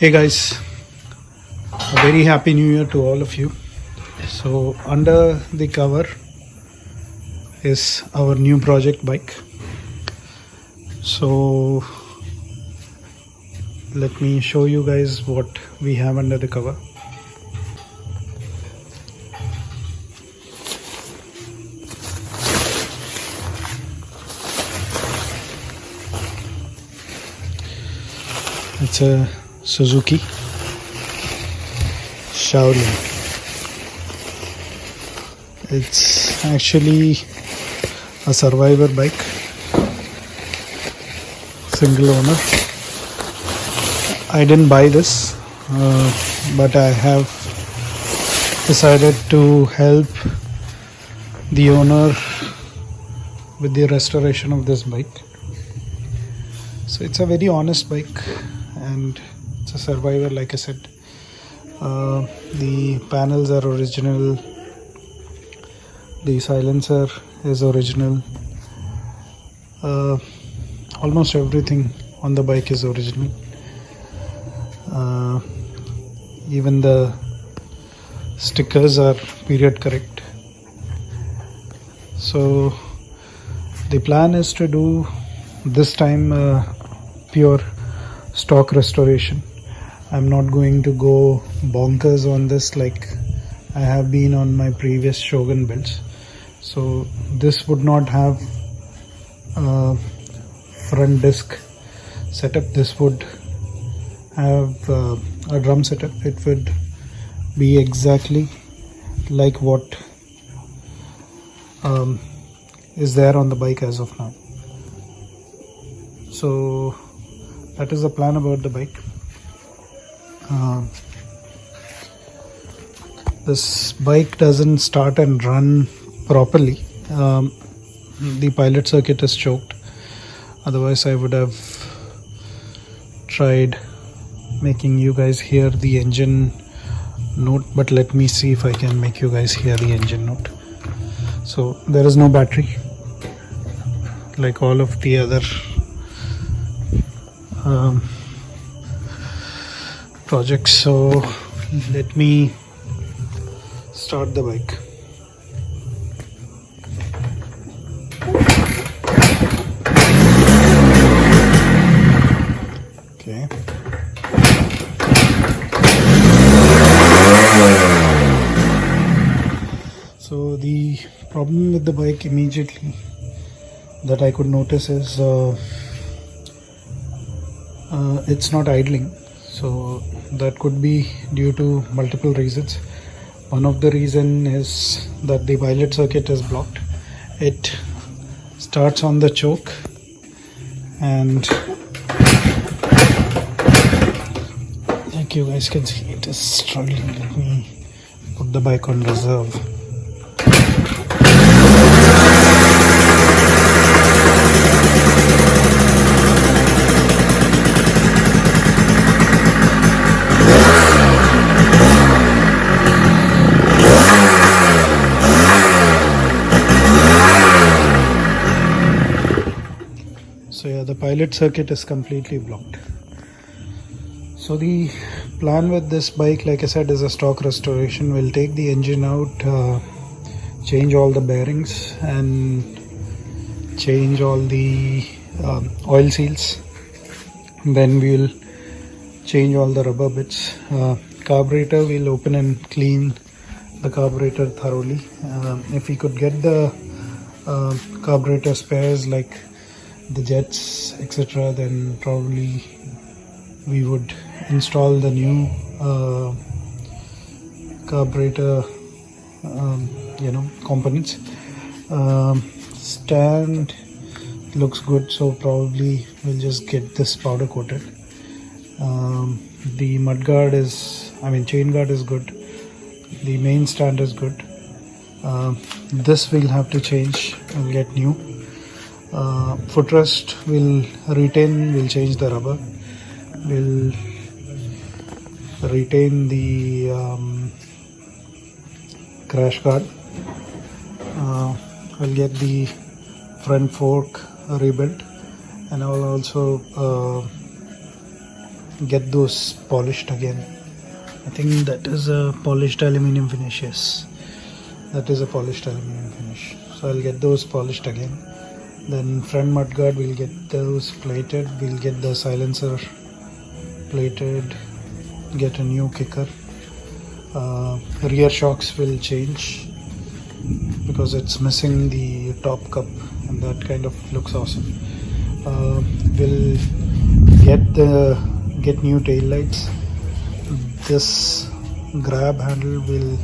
Hey guys, a very happy new year to all of you. So, under the cover is our new project bike. So, let me show you guys what we have under the cover. It's a Suzuki Shaolin. It's actually a survivor bike, single owner. I didn't buy this, uh, but I have decided to help the owner with the restoration of this bike. So it's a very honest bike and it's a survivor like i said. Uh, the panels are original. The silencer is original. Uh, almost everything on the bike is original. Uh, even the stickers are period correct. So the plan is to do this time uh, pure stock restoration i'm not going to go bonkers on this like i have been on my previous shogun builds. So this would not have a front disc setup. This would have uh, a drum setup. It would be exactly like what um, is there on the bike as of now. So that is the plan about the bike uh, this bike doesn't start and run properly. Um, the pilot circuit is choked. Otherwise I would have tried making you guys hear the engine note but let me see if I can make you guys hear the engine note. So there is no battery. Like all of the other um, projects so let me start the bike. Okay. So the problem with the bike immediately that I could notice is uh, uh, it's not idling so that could be due to multiple reasons. One of the reason is that the pilot circuit is blocked. It starts on the choke and like you guys can see it is struggling. Let me put the bike on reserve the pilot circuit is completely blocked. So the plan with this bike like i said is a stock restoration. We'll take the engine out uh, change all the bearings and change all the um, oil seals. Then we'll change all the rubber bits. Uh, carburetor we'll open and clean the carburetor thoroughly. Um, if we could get the uh, carburetor spares like the jets etc then probably we would install the new uh, carburetor um, you know components. Um, stand looks good so probably we'll just get this powder coated. Um, the mud guard is I mean chain guard is good. The main stand is good. Uh, this we'll have to change and get new uh, footrest will retain will change the rubber. Will retain the um, crash guard. Uh, I'll get the front fork rebuilt and I'll also uh, get those polished again. I think that is a polished aluminium finish yes. That is a polished aluminium finish. So I'll get those polished again then front mudguard we'll get those plated. We'll get the silencer plated. Get a new kicker. Uh, rear shocks will change because it's missing the top cup and that kind of looks awesome. Uh, we'll get the get new tail lights. This grab handle will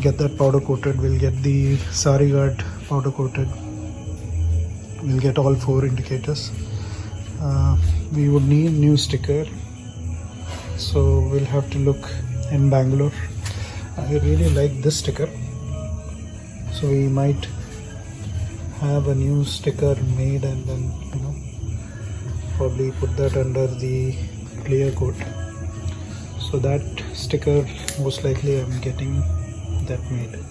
get that powder coated. We'll get the sari guard powder coated we'll get all four indicators. Uh, we would need new sticker. So we'll have to look in Bangalore. I really like this sticker. So we might have a new sticker made and then you know probably put that under the clear coat so that sticker most likely I'm getting that made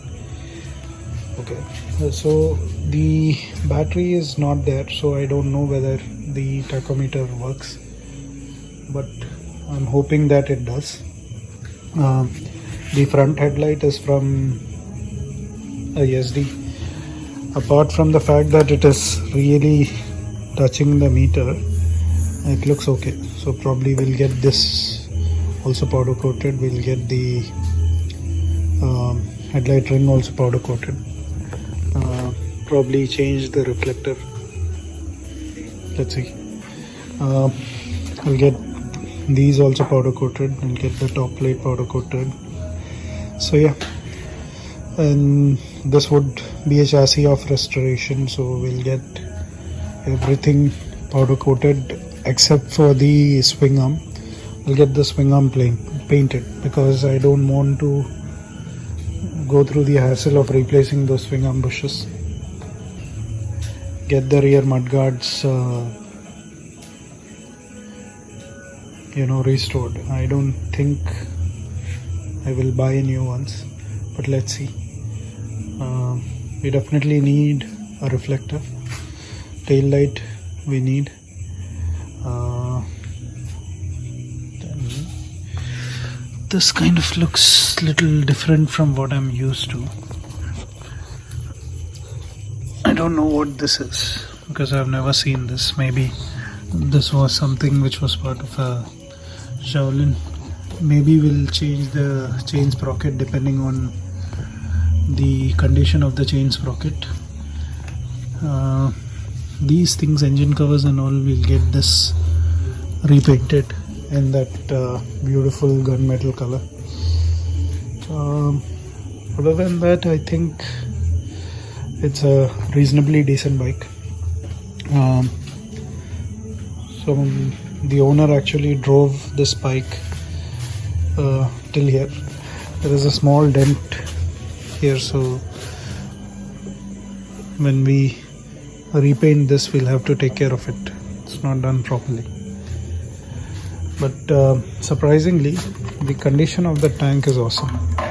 okay. So the battery is not there so I don't know whether the tachometer works but I'm hoping that it does. Uh, the front headlight is from a SD apart from the fact that it is really touching the meter it looks okay. So probably we'll get this also powder coated. We'll get the um, headlight ring also powder coated. uh, probably change the reflector. Let's see. Uh, I'll get these also powder coated. And get the top plate powder coated. So yeah. And this would be a chassis of restoration so we'll get everything powder coated except for the swing arm. We'll get the swing arm painted because I don't want to go through the hassle of replacing those swing arm bushes get the rear mudguards uh, you know restored. I don't think I will buy new ones but let's see. Uh, we definitely need a reflector. Tail light we need. Uh, this kind of looks little different from what I'm used to I don't know what this is. Because I've never seen this. Maybe this was something which was part of a Shaolin. Maybe we'll change the chain sprocket depending on the condition of the chain sprocket. Uh, these things engine covers and all we'll get this repainted in that uh, beautiful gunmetal color. Um, other than that I think it's a reasonably decent bike. Um, so the owner actually drove this bike uh, till here. There is a small dent here so when we repaint this we'll have to take care of it. It's not done properly. But uh, surprisingly the condition of the tank is awesome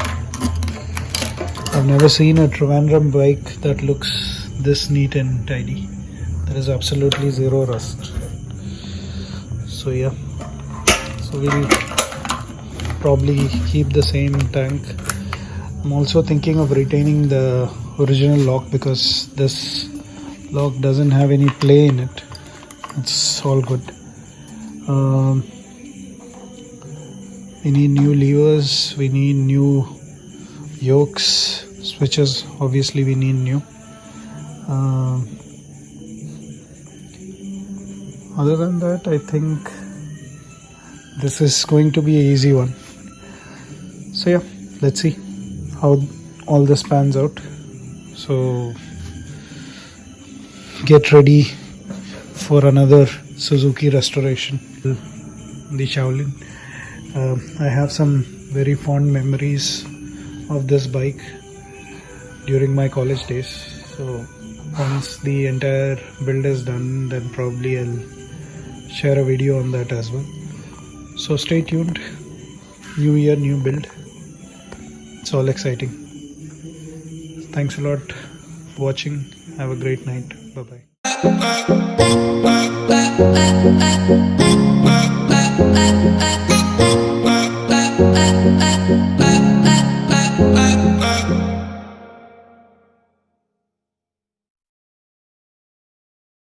I've never seen a Trivandrum bike that looks this neat and tidy. There is absolutely zero rust. So yeah. So we'll probably keep the same tank. I'm also thinking of retaining the original lock because this lock doesn't have any play in it. It's all good. Um, we need new levers. We need new yokes switches obviously we need new. Um, other than that I think this is going to be a easy one. So yeah let's see how all this pans out. So get ready for another Suzuki restoration. The Shaolin. Uh, I have some very fond memories of this bike during my college days. So once the entire build is done then probably I'll share a video on that as well. So stay tuned. New year new build. It's all exciting. Thanks a lot for watching. Have a great night. Bye bye